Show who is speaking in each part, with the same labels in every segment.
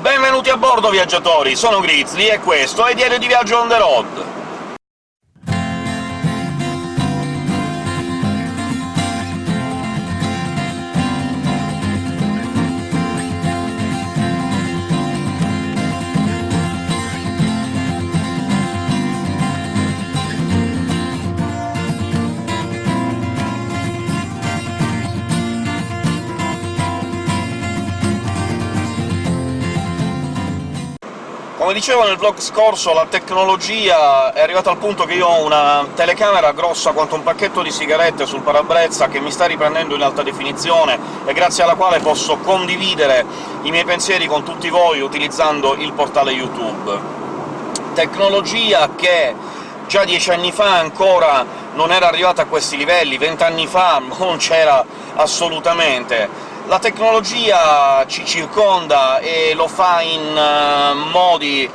Speaker 1: Benvenuti a bordo, viaggiatori! Sono Grizzly e questo è Diario di Viaggio on the road! Come dicevo nel vlog scorso, la tecnologia è arrivata al punto che io ho una telecamera grossa quanto un pacchetto di sigarette sul parabrezza che mi sta riprendendo in alta definizione e grazie alla quale posso condividere i miei pensieri con tutti voi utilizzando il portale YouTube. Tecnologia che già dieci anni fa ancora non era arrivata a questi livelli, vent'anni fa non c'era assolutamente la tecnologia ci circonda e lo fa in uh, modi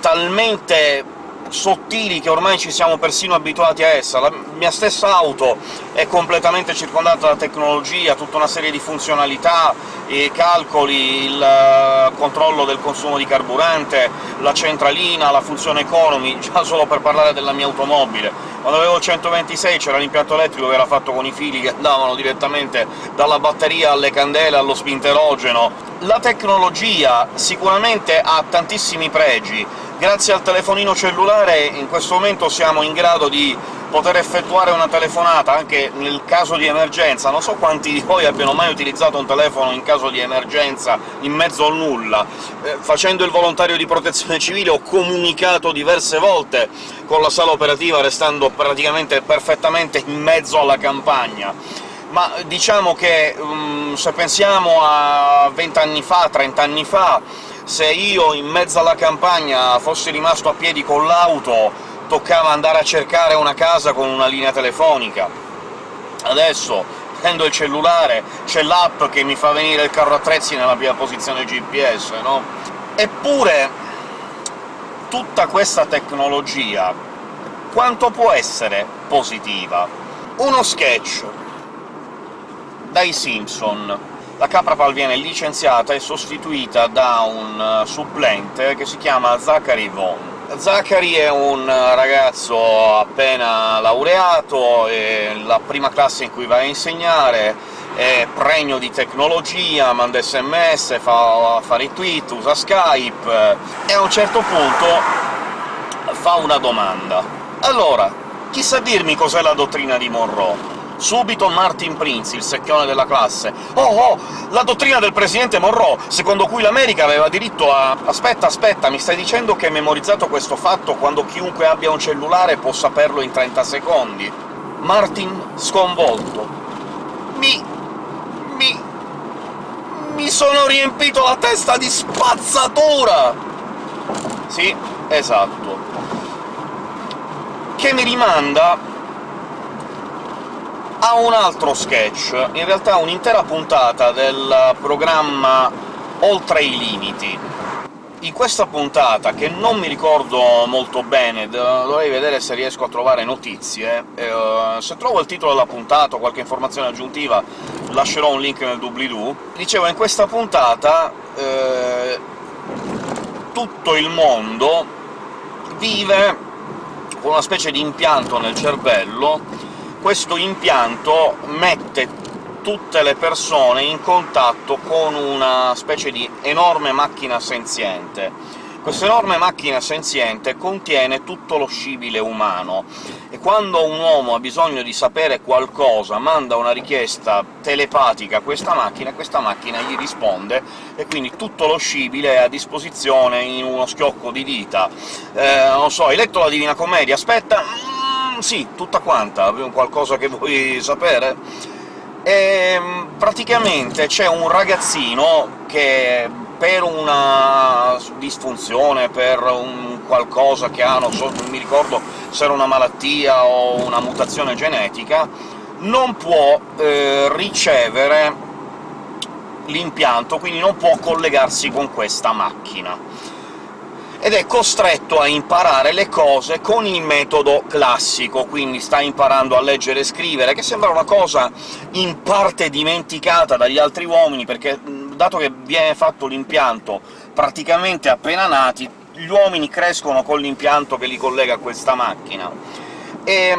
Speaker 1: talmente sottili che ormai ci siamo persino abituati a essa. La mia stessa auto è completamente circondata da tecnologia, tutta una serie di funzionalità, i calcoli, il eh, controllo del consumo di carburante, la centralina, la funzione economy, già solo per parlare della mia automobile. Quando avevo il 126 c'era l'impianto elettrico che era fatto con i fili che andavano direttamente dalla batteria alle candele, allo spinterogeno. La tecnologia sicuramente ha tantissimi pregi, Grazie al telefonino cellulare in questo momento siamo in grado di poter effettuare una telefonata anche nel caso di emergenza. Non so quanti di voi abbiano mai utilizzato un telefono in caso di emergenza in mezzo al nulla. Eh, facendo il volontario di protezione civile ho comunicato diverse volte con la sala operativa, restando praticamente perfettamente in mezzo alla campagna ma diciamo che um, se pensiamo a vent'anni fa, trent'anni fa, se io in mezzo alla campagna fossi rimasto a piedi con l'auto, toccava andare a cercare una casa con una linea telefonica. Adesso prendo il cellulare, c'è l'app che mi fa venire il carro attrezzi nella mia posizione GPS, no? Eppure tutta questa tecnologia quanto può essere positiva? Uno sketch dai Simpson la Caprapal viene licenziata e sostituita da un eh, supplente che si chiama Zachary Vaughn. Zachary è un ragazzo appena laureato, è la prima classe in cui va a insegnare, è pregno di tecnologia, manda sms, fa, fa retweet, usa Skype, e a un certo punto fa una domanda. Allora, chi sa dirmi cos'è la dottrina di Monroe? Subito Martin Prince, il secchione della classe. «Oh, oh! La dottrina del presidente Monroe, secondo cui l'America aveva diritto a... Aspetta, aspetta, mi stai dicendo che hai memorizzato questo fatto quando chiunque abbia un cellulare può saperlo in 30 secondi?» Martin, sconvolto. Mi... mi... mi sono riempito la testa di spazzatura! Sì, esatto. Che mi rimanda ha un altro sketch, in realtà un'intera puntata del programma Oltre i limiti. In questa puntata, che non mi ricordo molto bene, dovrei vedere se riesco a trovare notizie, eh, se trovo il titolo della puntata o qualche informazione aggiuntiva lascerò un link nel doobly-doo. Dicevo, in questa puntata eh, tutto il mondo vive con una specie di impianto nel cervello questo impianto mette tutte le persone in contatto con una specie di enorme macchina senziente. Questa enorme macchina senziente contiene tutto lo scibile umano, e quando un uomo ha bisogno di sapere qualcosa manda una richiesta telepatica a questa macchina, e questa macchina gli risponde, e quindi tutto lo scibile è a disposizione in uno schiocco di dita. Eh, non so, hai letto la Divina Commedia? Aspetta sì, tutta quanta, qualcosa che vuoi sapere? E, ehm, praticamente c'è un ragazzino che per una disfunzione, per un qualcosa che ha, non so, non mi ricordo se era una malattia o una mutazione genetica, non può eh, ricevere l'impianto, quindi non può collegarsi con questa macchina ed è costretto a imparare le cose con il metodo classico, quindi sta imparando a leggere e scrivere, che sembra una cosa in parte dimenticata dagli altri uomini, perché dato che viene fatto l'impianto praticamente appena nati, gli uomini crescono con l'impianto che li collega a questa macchina. E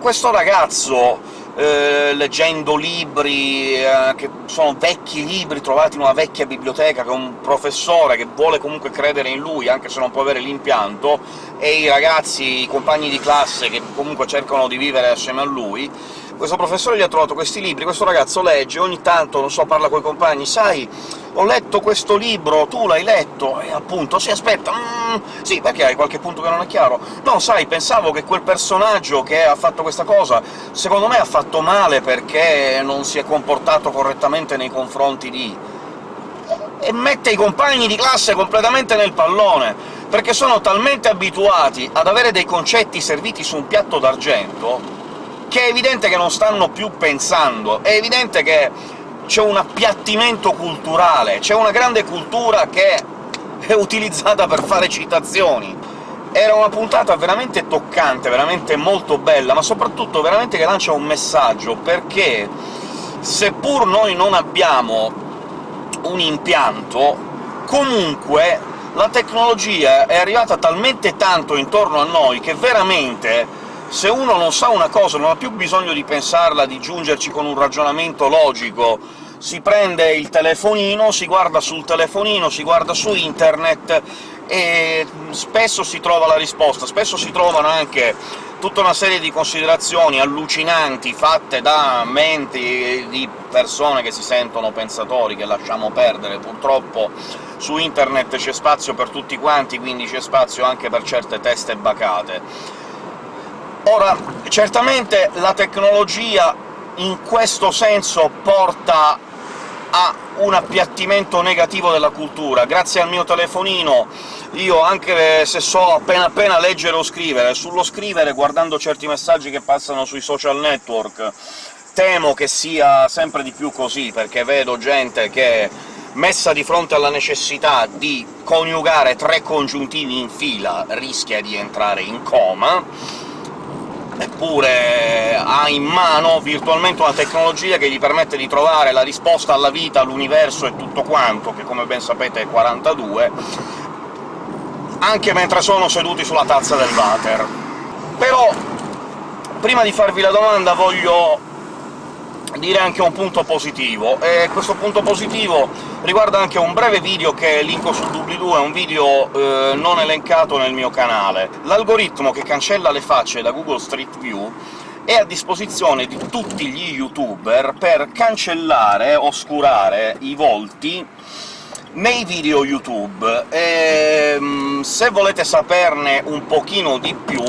Speaker 1: questo ragazzo eh, leggendo libri eh, che sono vecchi libri trovati in una vecchia biblioteca, che un professore che vuole comunque credere in lui, anche se non può avere l'impianto, e i ragazzi, i compagni di classe che comunque cercano di vivere assieme a lui, questo professore gli ha trovato questi libri, questo ragazzo legge, ogni tanto, non so, parla coi compagni «Sai, ho letto questo libro, tu l'hai letto?» E appunto «Sì, aspetta, mm, sì, perché hai qualche punto che non è chiaro?» «No, sai, pensavo che quel personaggio che ha fatto questa cosa, secondo me ha fatto male perché non si è comportato correttamente nei confronti di...» E mette i compagni di classe completamente nel pallone, perché sono talmente abituati ad avere dei concetti serviti su un piatto d'argento che è evidente che non stanno più pensando, è evidente che c'è un appiattimento culturale, c'è una grande cultura che è utilizzata per fare citazioni. Era una puntata veramente toccante, veramente molto bella, ma soprattutto veramente che lancia un messaggio, perché seppur noi non abbiamo un impianto, comunque la tecnologia è arrivata talmente tanto intorno a noi che veramente se uno non sa una cosa, non ha più bisogno di pensarla, di giungerci con un ragionamento logico, si prende il telefonino, si guarda sul telefonino, si guarda su internet e spesso si trova la risposta. Spesso si trovano anche tutta una serie di considerazioni allucinanti fatte da menti di persone che si sentono pensatori, che lasciamo perdere. Purtroppo su internet c'è spazio per tutti quanti, quindi c'è spazio anche per certe teste bacate. Ora, certamente la tecnologia in questo senso porta a un appiattimento negativo della cultura. Grazie al mio telefonino io, anche se so appena appena leggere o scrivere, sullo scrivere, guardando certi messaggi che passano sui social network, temo che sia sempre di più così, perché vedo gente che, messa di fronte alla necessità di coniugare tre congiuntivi in fila, rischia di entrare in coma, eppure ha in mano virtualmente una tecnologia che gli permette di trovare la risposta alla vita, all'universo e tutto quanto, che come ben sapete è 42, anche mentre sono seduti sulla tazza del water. Però, prima di farvi la domanda voglio dire anche un punto positivo, e questo punto positivo riguarda anche un breve video che linko sul doobly-doo, è un video eh, non elencato nel mio canale. L'algoritmo che cancella le facce da Google Street View è a disposizione di tutti gli youtuber per cancellare, oscurare i volti nei video YouTube. E, ehm, se volete saperne un pochino di più,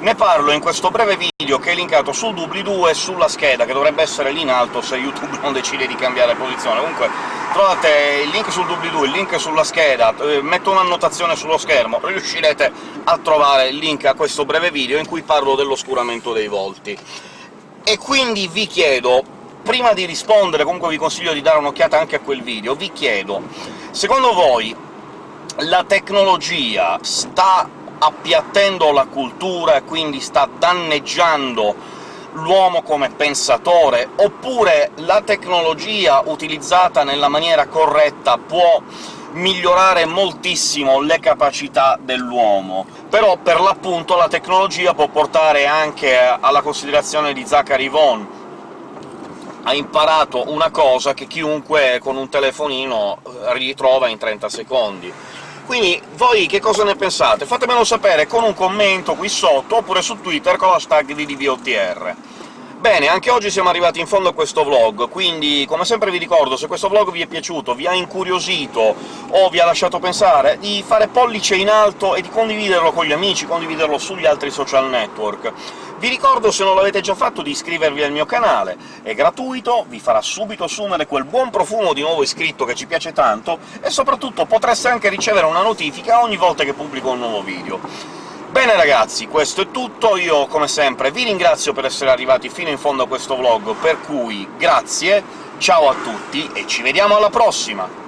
Speaker 1: ne parlo in questo breve video che è linkato sul doobly-doo e sulla scheda, che dovrebbe essere lì in alto se YouTube non decide di cambiare posizione. Comunque trovate il link sul doobly-doo, il link sulla scheda, eh, metto un'annotazione sullo schermo, riuscirete a trovare il link a questo breve video in cui parlo dell'oscuramento dei volti. E quindi vi chiedo, prima di rispondere, comunque vi consiglio di dare un'occhiata anche a quel video, vi chiedo, secondo voi la tecnologia sta appiattendo la cultura e quindi sta danneggiando l'uomo come pensatore, oppure la tecnologia utilizzata nella maniera corretta può migliorare moltissimo le capacità dell'uomo. Però, per l'appunto, la tecnologia può portare anche alla considerazione di Zachary Vaughan, ha imparato una cosa che chiunque con un telefonino ritrova in 30 secondi. Quindi voi che cosa ne pensate? Fatemelo sapere con un commento qui sotto, oppure su Twitter con l'hashtag VDVOTR. Bene, anche oggi siamo arrivati in fondo a questo vlog, quindi come sempre vi ricordo, se questo vlog vi è piaciuto, vi ha incuriosito o vi ha lasciato pensare, di fare pollice in alto e di condividerlo con gli amici, condividerlo sugli altri social network. Vi ricordo, se non l'avete già fatto, di iscrivervi al mio canale, è gratuito, vi farà subito assumere quel buon profumo di nuovo iscritto che ci piace tanto, e soprattutto potreste anche ricevere una notifica ogni volta che pubblico un nuovo video. Bene ragazzi, questo è tutto, io come sempre vi ringrazio per essere arrivati fino in fondo a questo vlog, per cui grazie, ciao a tutti e ci vediamo alla prossima!